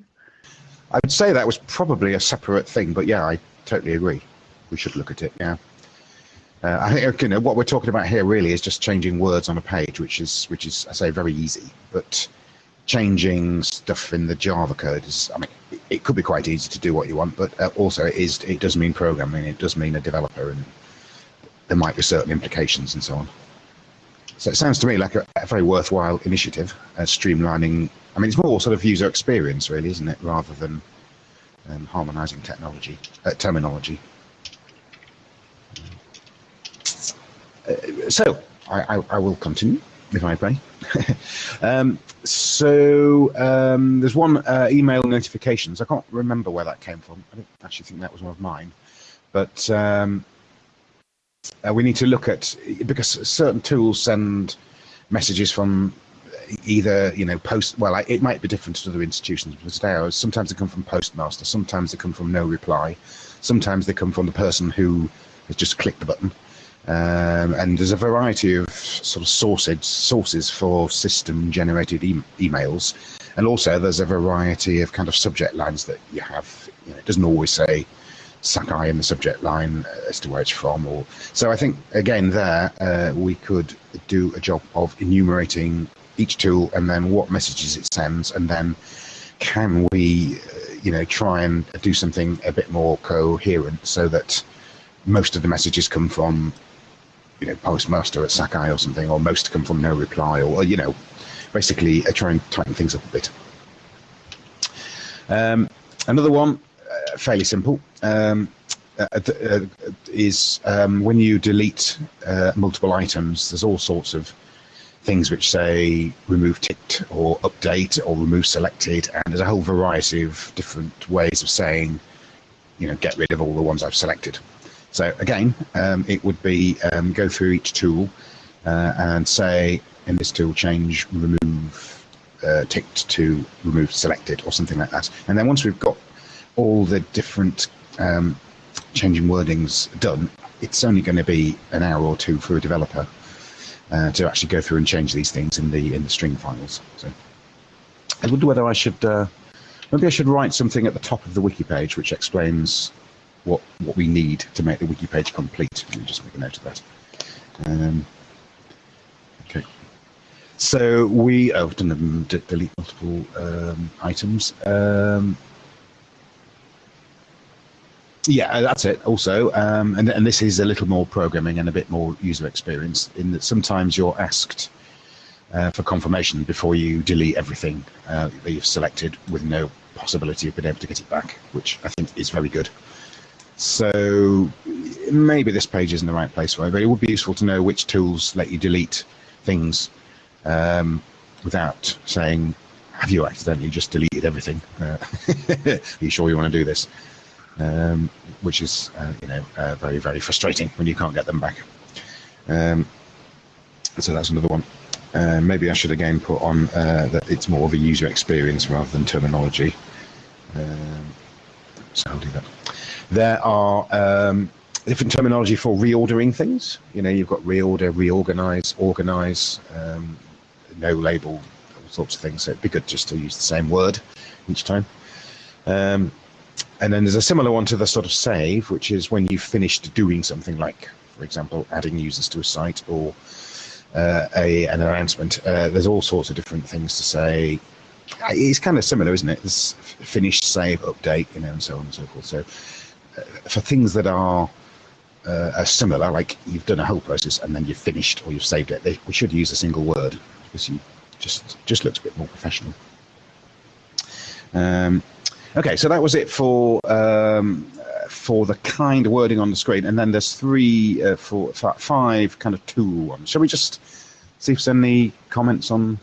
I would say that was probably a separate thing, but yeah, I totally agree. We should look at it. Yeah. Uh, I think you know what we're talking about here really is just changing words on a page, which is which is I say very easy. But changing stuff in the Java code is I mean it could be quite easy to do what you want, but uh, also it is it does mean programming. It does mean a developer, and there might be certain implications and so on. So it sounds to me like a, a very worthwhile initiative, uh, streamlining. I mean, it's more sort of user experience, really, isn't it, rather than um, harmonizing technology, uh, terminology. Uh, so I, I, I, will continue, if I may. um, so um, there's one uh, email notifications. I can't remember where that came from. I don't actually think that was one of mine, but um, uh, we need to look at because certain tools send messages from either you know post well it might be different to other institutions but today sometimes they come from postmaster sometimes they come from no reply sometimes they come from the person who has just clicked the button. Um, and there's a variety of sort of sources sources for system generated e emails. And also there's a variety of kind of subject lines that you have you know, it doesn't always say Sakai in the subject line as to where it's from. Or so I think again there uh, we could do a job of enumerating each tool and then what messages it sends, and then can we, uh, you know, try and do something a bit more coherent so that most of the messages come from, you know, postmaster at Sakai or something, or most come from no reply, or you know, basically uh, try and tighten things up a bit. Um, another one fairly simple. Um, uh, uh, is um, when you delete uh, multiple items, there's all sorts of things which say remove ticked or update or remove selected, and there's a whole variety of different ways of saying, you know, get rid of all the ones I've selected. So again, um, it would be um, go through each tool uh, and say in this tool change remove uh, ticked to remove selected or something like that. And then once we've got all the different um, changing wordings done, it's only going to be an hour or two for a developer uh, to actually go through and change these things in the in the string files. So I wonder whether I should uh, maybe I should write something at the top of the wiki page which explains what what we need to make the wiki page complete. Let me just make a note of that. Um, okay. So we oh, done delete multiple um, items. Um, yeah, that's it. Also, um, and and this is a little more programming and a bit more user experience in that sometimes you're asked uh, for confirmation before you delete everything uh, that you've selected with no possibility of being able to get it back, which I think is very good. So maybe this page isn't the right place for it, but it would be useful to know which tools let you delete things um, without saying, "Have you accidentally just deleted everything? Uh, are you sure you want to do this?" Um, which is uh, you know uh, very very frustrating when you can't get them back. Um, so that's another one. Uh, maybe I should again put on uh, that it's more of a user experience rather than terminology. Um, so I'll do that. There are um, different terminology for reordering things. You know, you've got reorder, reorganize, organize, um, no label, all sorts of things. So it'd be good just to use the same word each time. Um, and then there's a similar one to the sort of save, which is when you've finished doing something like, for example, adding users to a site or uh, a, an announcement. Uh, there's all sorts of different things to say. It's kind of similar, isn't it? There's finish, save, update, you know, and so on and so forth. So for things that are uh, are similar, like you've done a whole process and then you've finished or you've saved it, they, we should use a single word because you just just looks a bit more professional. Um, okay, so that was it for um, for the kind wording on the screen, and then there's three, uh, four, five kind of tool ones. Shall we just see if there's any comments on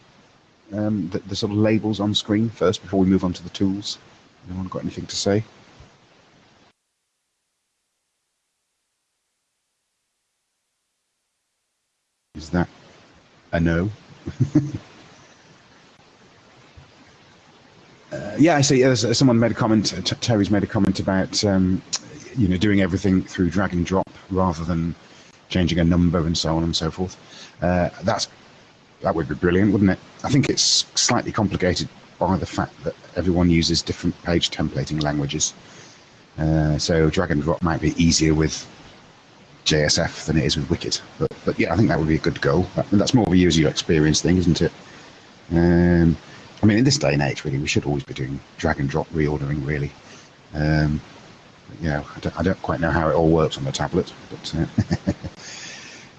um, the, the sort of labels on screen first before we move on to the tools? Anyone got anything to say? Is that a no? uh, yeah, I see. Someone made a comment. Uh, Terry's made a comment about um, you know doing everything through drag and drop rather than changing a number and so on and so forth. Uh, that's that would be brilliant, wouldn't it? I think it's slightly complicated by the fact that everyone uses different page templating languages. Uh, so drag and drop might be easier with JSF than it is with Wicket. But, but yeah, I think that would be a good goal. That's more of a user experience thing, isn't it? Um, I mean, in this day and age, really, we should always be doing drag and drop reordering, really. Um, you know, I don't, I don't, quite know how it all works on the tablet, but uh,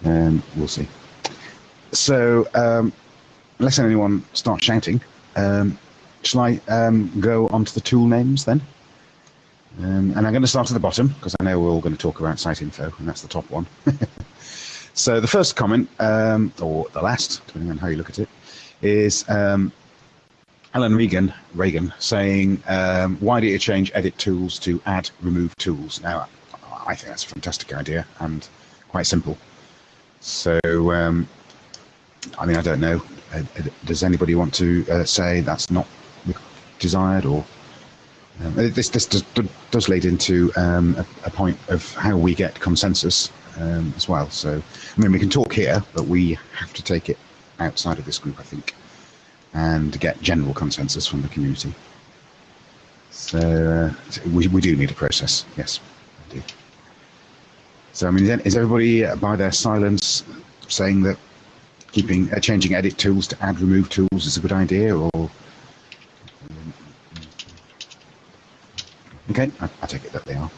um, we'll see. So, um, unless anyone starts shouting, um, shall I um, go on to the tool names then? Um, and I'm going to start at the bottom because I know we're all going to talk about site info, and that's the top one. so the first comment, or the last, depending on how you look at it, is um, Alan Regan, Reagan saying, um, why did you change edit tools to add remove tools? Now, I think that's a fantastic idea and quite simple. So, um, I mean, I don't know. Uh, uh, does anybody want to uh, say that's not desired or um, this, this does, does lead into um, a, a, point of how we get consensus um, as well. So, I mean, we can talk here, but we have to take it outside of this group, I think, and get general consensus from the community. So, uh, we, we do need a process, yes, So, I mean, is everybody by their silence saying that keeping uh, changing edit tools to add remove tools is a good idea, or Okay, I, I take it that they are.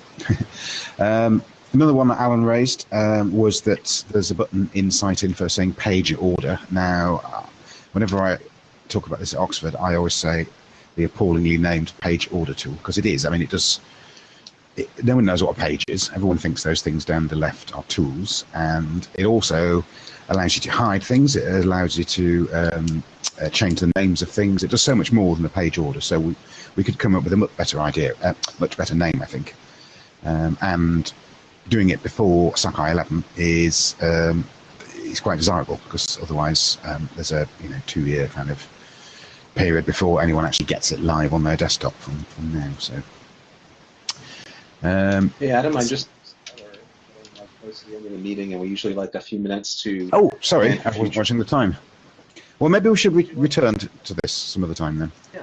um, another one that Alan raised um, was that there's a button in Site Info saying page order. Now, uh, whenever I talk about this at Oxford, I always say the appallingly named page order tool because it is. I mean, it does. It, no one knows what a page is. Everyone thinks those things down the left are tools, and it also allows you to hide things. It allows you to um, uh, change the names of things. It does so much more than a page order. So we, we could come up with a much better idea, uh, much better name, I think. Um, and doing it before Sakai 11 is um, is quite desirable because otherwise um, there's a you know two year kind of period before anyone actually gets it live on their desktop from, from now. So. Um, hey Adam, I'm just close to the end of the meeting, and we usually like a few minutes to. Oh, sorry, I was watching the time. Well, maybe we should re return to this some other time then. Yeah.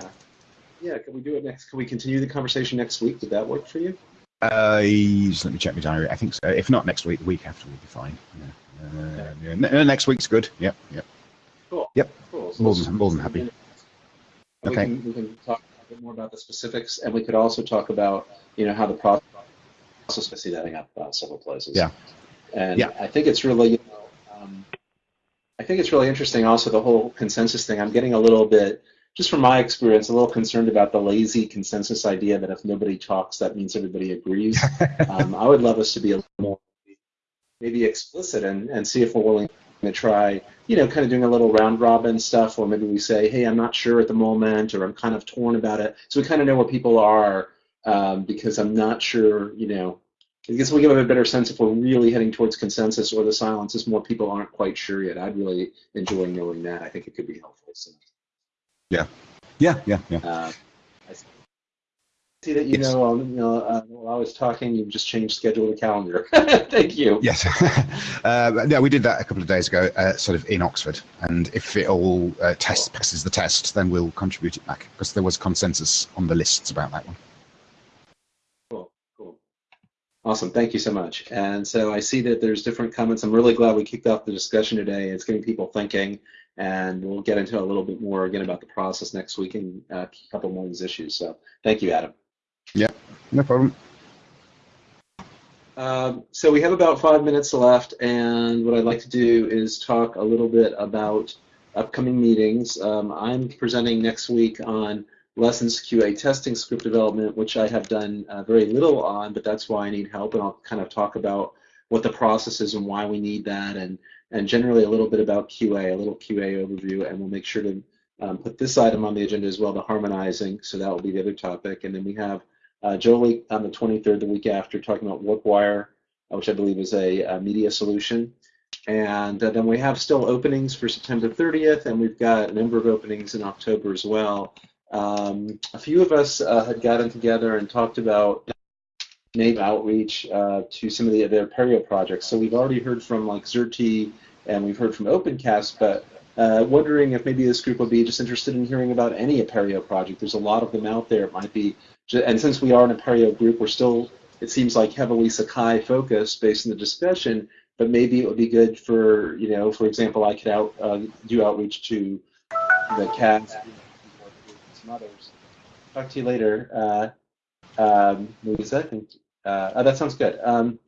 Yeah, can we do it next? Can we continue the conversation next week? Would that work for you? Uh, just let me check my diary. I think so. If not next week, the week after will be fine. Yeah. Uh, yeah. next week's good. Yep. Yep. Cool. Yep. Cool. So more than more than happy. Okay. We can, we can talk a bit more about the specifics, and we could also talk about you know how the process. Also, see that up uh, several places. Yeah. And yeah. I think it's really, you know, um, I think it's really interesting. Also, the whole consensus thing. I'm getting a little bit just from my experience, a little concerned about the lazy consensus idea that if nobody talks, that means everybody agrees. um, I would love us to be a little more maybe explicit and, and see if we're willing to try, you know, kind of doing a little round robin stuff, or maybe we say, hey, I'm not sure at the moment, or I'm kind of torn about it. So we kind of know where people are um, because I'm not sure, you know, I guess we give a better sense if we're really heading towards consensus or the silence is more people aren't quite sure yet. I'd really enjoy knowing that. I think it could be helpful. So. Yeah. Yeah, yeah, yeah. Uh, see that you yes. know, um, you know uh, while I was talking, you just changed schedule to calendar. Thank you. Yes. uh, yeah, we did that a couple of days ago, uh, sort of in Oxford. And if it all uh, test passes the test, then we'll contribute it back because there was consensus on the lists about that one. Cool, cool. Awesome. Thank you so much. And so I see that there's different comments. I'm really glad we kicked off the discussion today. It's getting people thinking and we'll get into a little bit more again about the process next week and uh, a couple more of these issues. So thank you, Adam. Yeah, no problem. Um, so we have about five minutes left, and what I'd like to do is talk a little bit about upcoming meetings. Um, I'm presenting next week on lessons QA testing script development, which I have done uh, very little on, but that's why I need help, and I'll kind of talk about what the process is and why we need that, and and generally a little bit about QA, a little QA overview, and we'll make sure to um, put this item on the agenda as well, the harmonizing, so that will be the other topic, and then we have uh, Jolie on the 23rd, the week after, talking about WarpWire, uh, which I believe is a, a media solution. And uh, then we have still openings for September 30th, and we've got a number of openings in October as well. Um, a few of us uh, had gotten together and talked about maybe outreach uh, to some of the other Apereo projects. So we've already heard from like Xerte and we've heard from OpenCast, but uh, wondering if maybe this group would be just interested in hearing about any Apereo project. There's a lot of them out there. It might be and since we are an Apereo group, we're still, it seems like heavily Sakai focused based on the discussion, but maybe it would be good for, you know, for example, I could out uh, do outreach to the CAS, some others. Talk to you later, uh, um, Louisa. Uh, oh, that sounds good. Um,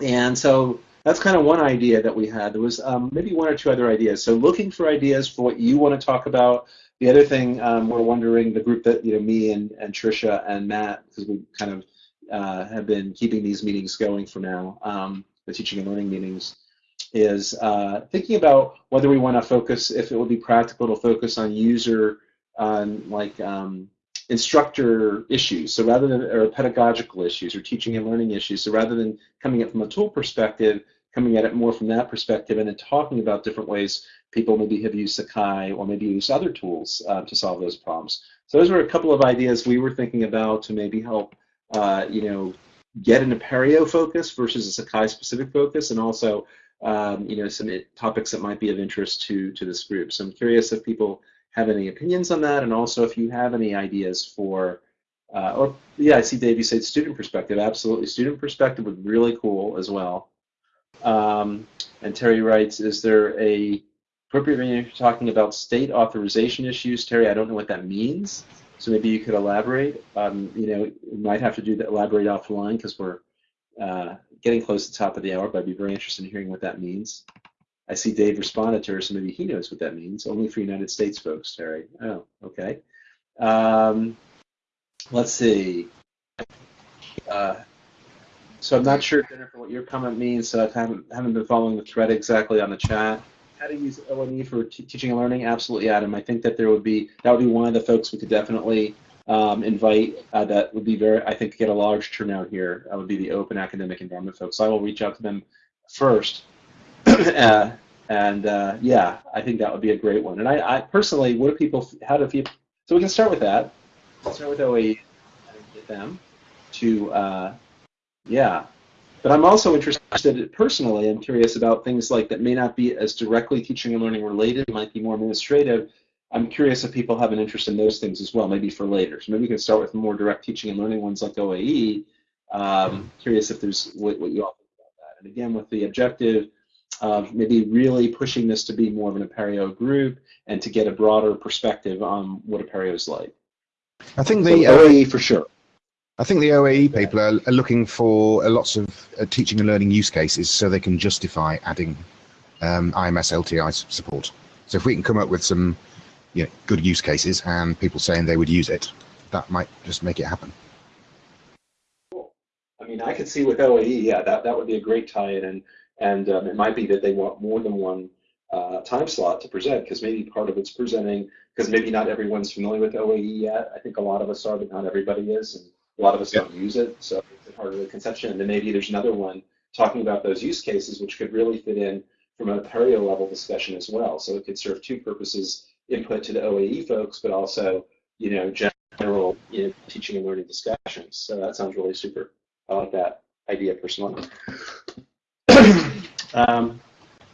and so that's kind of one idea that we had. There was um, maybe one or two other ideas. So looking for ideas for what you want to talk about, the other thing um, we're wondering, the group that you know, me and and Trisha and Matt, because we kind of uh, have been keeping these meetings going for now, um, the teaching and learning meetings, is uh, thinking about whether we want to focus, if it would be practical to focus on user, on like um, instructor issues, so rather than or pedagogical issues or teaching and learning issues. So rather than coming at from a tool perspective, coming at it more from that perspective and then talking about different ways people maybe have used Sakai or maybe used other tools uh, to solve those problems. So those were a couple of ideas we were thinking about to maybe help, uh, you know, get an Apereo focus versus a Sakai specific focus, and also, um, you know, some topics that might be of interest to to this group. So I'm curious if people have any opinions on that, and also if you have any ideas for, uh, or yeah, I see Dave. You said student perspective. Absolutely, student perspective would be really cool as well. Um, and Terry writes, is there a appropriate when you're talking about state authorization issues, Terry, I don't know what that means. So maybe you could elaborate. Um, you know, we might have to do that, elaborate offline because we're uh, getting close to the top of the hour, but I'd be very interested in hearing what that means. I see Dave responded to her, so maybe he knows what that means. Only for United States folks, Terry. Oh, okay. Um, let's see. Uh, so I'm not sure, Jennifer, what your comment means. So I haven't, haven't been following the thread exactly on the chat how to use OAE for teaching and learning? Absolutely, Adam. I think that there would be that would be one of the folks we could definitely um, invite. Uh, that would be very, I think, get a large turnout here. That would be the open academic environment folks. So I will reach out to them first, uh, and uh, yeah, I think that would be a great one. And I, I personally, what do people? How do people? So we can start with that. Start with OAE and get them to, uh, yeah, but I'm also interested personally, I'm curious about things like that may not be as directly teaching and learning related, might be more administrative. I'm curious if people have an interest in those things as well, maybe for later. So maybe we can start with more direct teaching and learning ones like OAE. Um, curious if there's what, what you all think about that. And again, with the objective of maybe really pushing this to be more of an Apereo group and to get a broader perspective on what Apereo is like. I think the so OAE for sure. I think the OAE people are, are looking for lots of uh, teaching and learning use cases so they can justify adding um, IMS LTI support. So if we can come up with some you know, good use cases and people saying they would use it, that might just make it happen. Cool. I mean, I could see with OAE, yeah, that, that would be a great tie-in, and, and um, it might be that they want more than one uh, time slot to present, because maybe part of it's presenting, because maybe not everyone's familiar with OAE yet. I think a lot of us are, but not everybody is. And, a lot of us don't use it, so it's part of the conception. And then maybe there's another one talking about those use cases, which could really fit in from a Apereo level discussion as well. So it could serve two purposes: input to the OAE folks, but also, you know, general you know, teaching and learning discussions. So that sounds really super. I like that idea personally. um,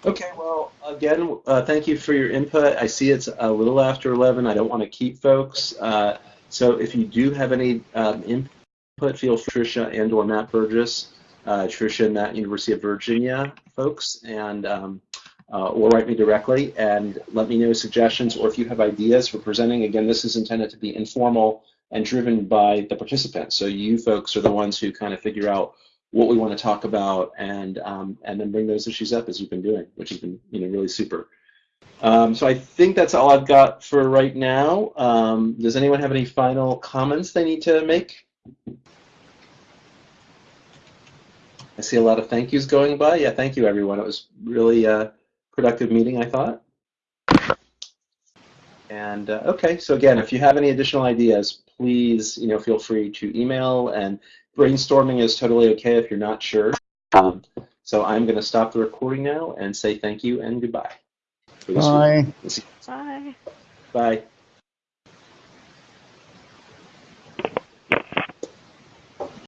okay, well, again, uh, thank you for your input. I see it's a little after 11. I don't want to keep folks. Uh, so if you do have any um, input, feel free Tricia and or Matt Burgess, uh, Tricia and Matt, University of Virginia folks, and um, uh, or write me directly and let me know suggestions or if you have ideas for presenting. Again, this is intended to be informal and driven by the participants. So you folks are the ones who kind of figure out what we want to talk about, and um, and then bring those issues up as you've been doing, which has been you know really super. Um, so I think that's all I've got for right now. Um, does anyone have any final comments they need to make? I see a lot of thank yous going by. Yeah, thank you everyone. It was really a productive meeting, I thought. And uh, okay, so again, if you have any additional ideas, please, you know, feel free to email. And brainstorming is totally okay if you're not sure. Um, so I'm going to stop the recording now and say thank you and goodbye. For this. Bye. We'll Bye. Bye.